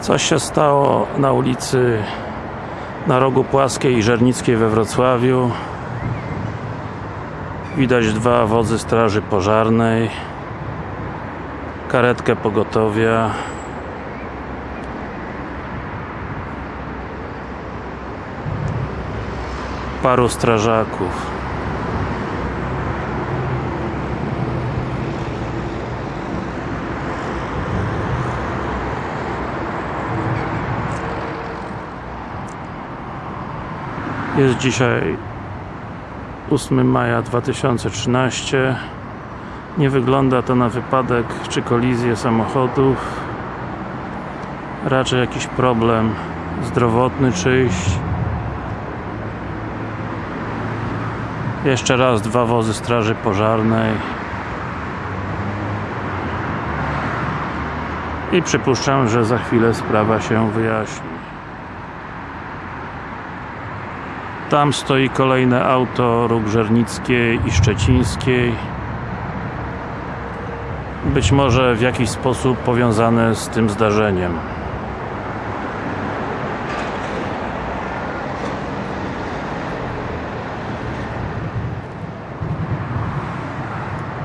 Coś się stało na ulicy na rogu Płaskiej i Żernickiej we Wrocławiu? Widać dwa wozy straży pożarnej Karetkę pogotowia. Paru strażaków Jest dzisiaj 8 maja 2013 Nie wygląda to na wypadek czy kolizję samochodów. Raczej jakiś problem zdrowotny czyjś. Jeszcze raz dwa wozy straży pożarnej. I przypuszczam, że za chwilę sprawa się wyjaśni Tam stoi kolejne auto róg Żernickiej i Szczecińskiej. Być może w jakiś sposób powiązane z tym zdarzeniem.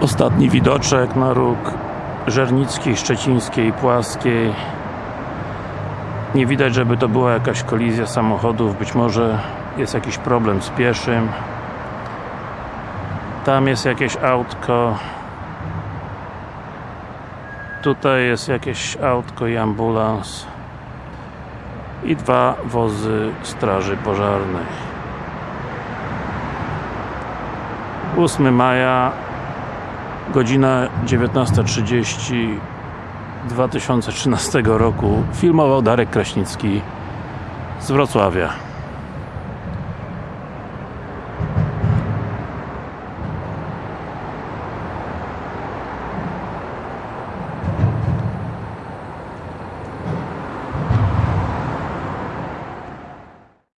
Ostatni widoczek na róg Żernickiej, Szczecińskiej, Płaskiej. Nie widać, żeby to była jakaś kolizja samochodów, być może jest jakiś problem z pieszym. Tam jest jakieś autko. Tutaj jest jakieś autko i ambulans. I dwa wozy straży pożarnej 8 maja godzina 19.30 2013 roku. Filmował Darek Kraśnicki z Wrocławia